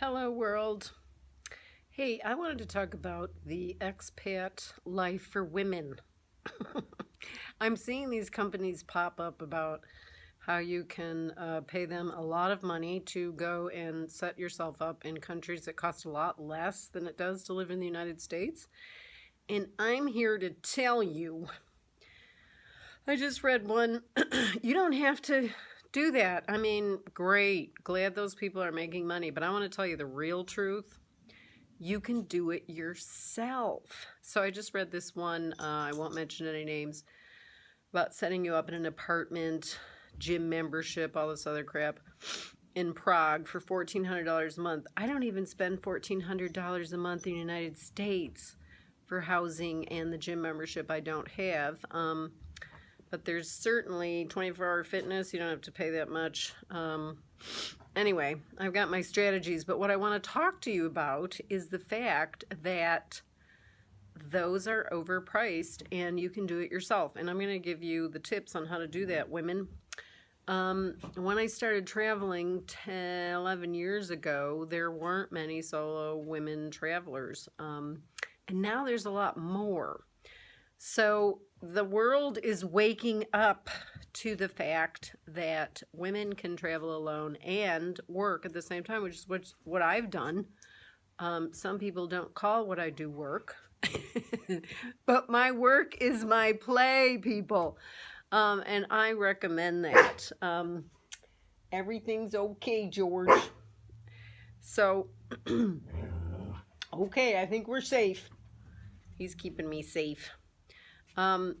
Hello world. Hey, I wanted to talk about the expat life for women. I'm seeing these companies pop up about how you can uh, pay them a lot of money to go and set yourself up in countries that cost a lot less than it does to live in the United States. And I'm here to tell you, I just read one, you don't have to do that. I mean, great. Glad those people are making money. But I want to tell you the real truth. You can do it yourself. So I just read this one. Uh, I won't mention any names about setting you up in an apartment, gym membership, all this other crap in Prague for $1,400 a month. I don't even spend $1,400 a month in the United States for housing and the gym membership I don't have. Um, but there's certainly 24 hour fitness. You don't have to pay that much. Um, anyway, I've got my strategies, but what I want to talk to you about is the fact that those are overpriced and you can do it yourself. And I'm going to give you the tips on how to do that, women. Um, when I started traveling 10, 11 years ago, there weren't many solo women travelers. Um, and now there's a lot more. So the world is waking up to the fact that women can travel alone and work at the same time, which is what, what I've done. Um, some people don't call what I do work, but my work is my play, people. Um, and I recommend that. Um, everything's okay, George. So, okay, I think we're safe. He's keeping me safe. Um,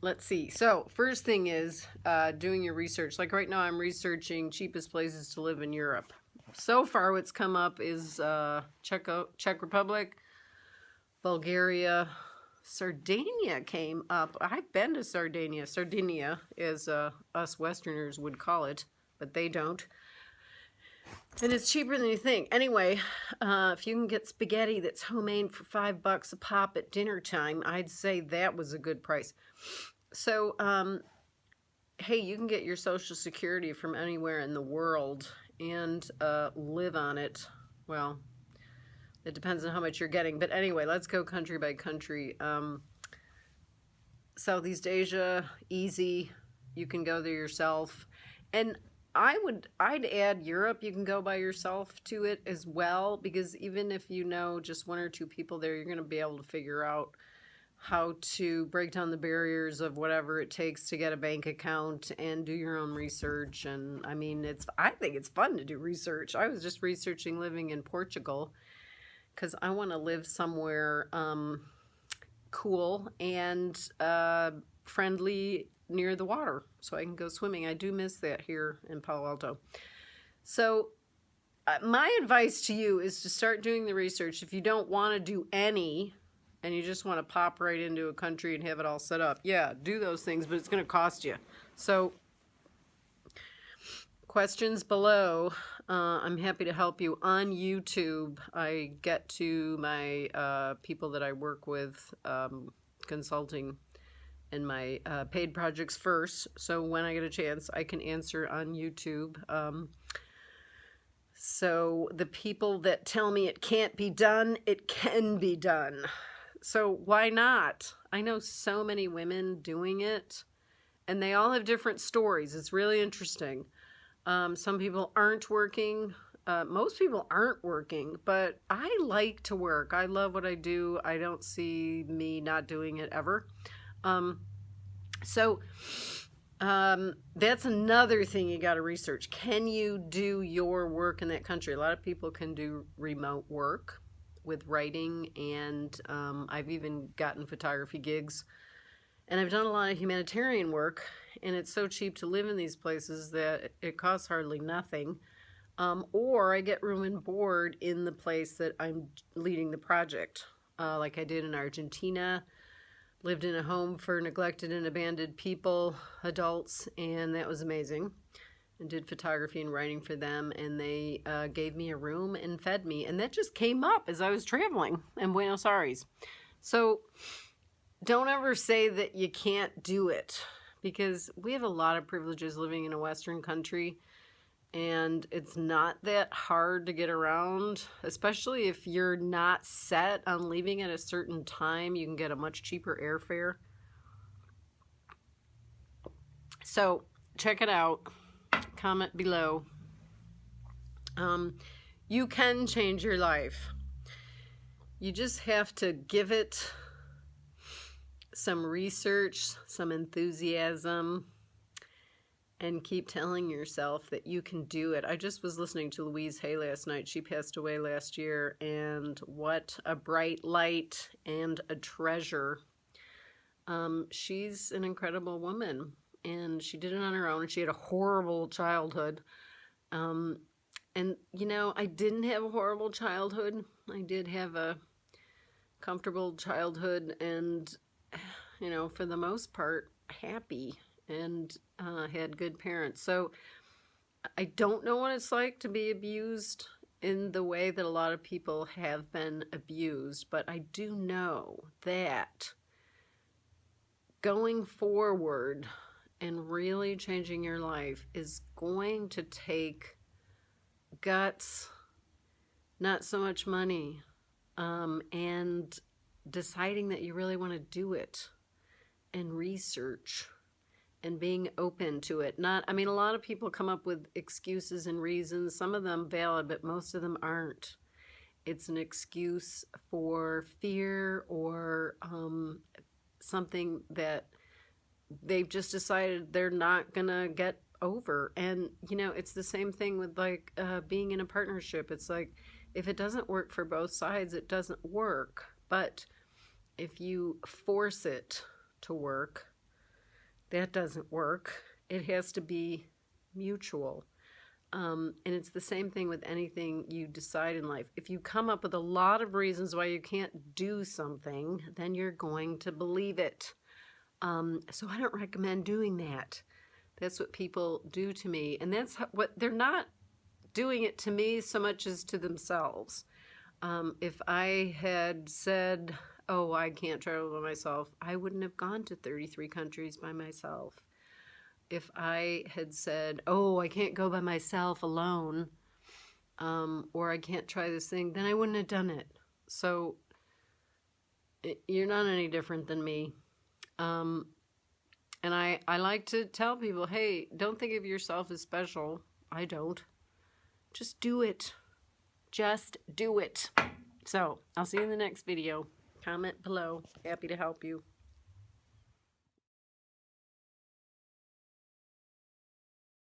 let's see. So first thing is uh, doing your research. Like right now I'm researching cheapest places to live in Europe. So far what's come up is uh, Czech, Czech Republic, Bulgaria, Sardinia came up. I've been to Sardinia. Sardinia, as uh, us Westerners would call it, but they don't. And it's cheaper than you think. Anyway, uh, if you can get spaghetti that's homemade for five bucks a pop at dinner time, I'd say that was a good price. So, um, hey, you can get your Social Security from anywhere in the world and uh, live on it. Well, it depends on how much you're getting. But anyway, let's go country by country. Um, Southeast Asia, easy. You can go there yourself. And I would, I'd add Europe. You can go by yourself to it as well, because even if you know just one or two people there, you're going to be able to figure out how to break down the barriers of whatever it takes to get a bank account and do your own research. And I mean, it's, I think it's fun to do research. I was just researching living in Portugal because I want to live somewhere um, cool and uh, friendly near the water so I can go swimming. I do miss that here in Palo Alto. So uh, my advice to you is to start doing the research. If you don't want to do any and you just want to pop right into a country and have it all set up, yeah, do those things, but it's going to cost you. So questions below. Uh, I'm happy to help you on YouTube. I get to my uh, people that I work with um, consulting and my uh, paid projects first. So when I get a chance, I can answer on YouTube. Um, so the people that tell me it can't be done, it can be done. So why not? I know so many women doing it and they all have different stories. It's really interesting. Um, some people aren't working. Uh, most people aren't working, but I like to work. I love what I do. I don't see me not doing it ever. Um, so um, that's another thing you got to research. Can you do your work in that country? A lot of people can do remote work with writing, and um, I've even gotten photography gigs. And I've done a lot of humanitarian work, and it's so cheap to live in these places that it costs hardly nothing. Um, or I get room and board in the place that I'm leading the project, uh, like I did in Argentina lived in a home for neglected and abandoned people, adults, and that was amazing. And did photography and writing for them, and they uh, gave me a room and fed me. And that just came up as I was traveling in Buenos Aires. So don't ever say that you can't do it because we have a lot of privileges living in a Western country. And it's not that hard to get around, especially if you're not set on leaving at a certain time. You can get a much cheaper airfare. So check it out. Comment below. Um, you can change your life. You just have to give it some research, some enthusiasm, and keep telling yourself that you can do it. I just was listening to Louise Hay last night. She passed away last year, and what a bright light and a treasure. Um, she's an incredible woman, and she did it on her own. She had a horrible childhood. Um, and, you know, I didn't have a horrible childhood. I did have a comfortable childhood, and, you know, for the most part, happy and uh, had good parents. So I don't know what it's like to be abused in the way that a lot of people have been abused, but I do know that going forward and really changing your life is going to take guts, not so much money, um, and deciding that you really want to do it and research and being open to it. Not, I mean, a lot of people come up with excuses and reasons, some of them valid, but most of them aren't. It's an excuse for fear or um, something that they've just decided they're not going to get over. And, you know, it's the same thing with like uh, being in a partnership. It's like, if it doesn't work for both sides, it doesn't work. But if you force it to work, that doesn't work. It has to be mutual. Um, and it's the same thing with anything you decide in life. If you come up with a lot of reasons why you can't do something, then you're going to believe it. Um, so I don't recommend doing that. That's what people do to me. And that's what they're not doing it to me so much as to themselves. Um, if I had said, oh, I can't travel by myself, I wouldn't have gone to 33 countries by myself. If I had said, oh, I can't go by myself alone, um, or I can't try this thing, then I wouldn't have done it. So it, you're not any different than me. Um, and I, I like to tell people, hey, don't think of yourself as special. I don't. Just do it. Just do it. So, I'll see you in the next video. Comment below. Happy to help you.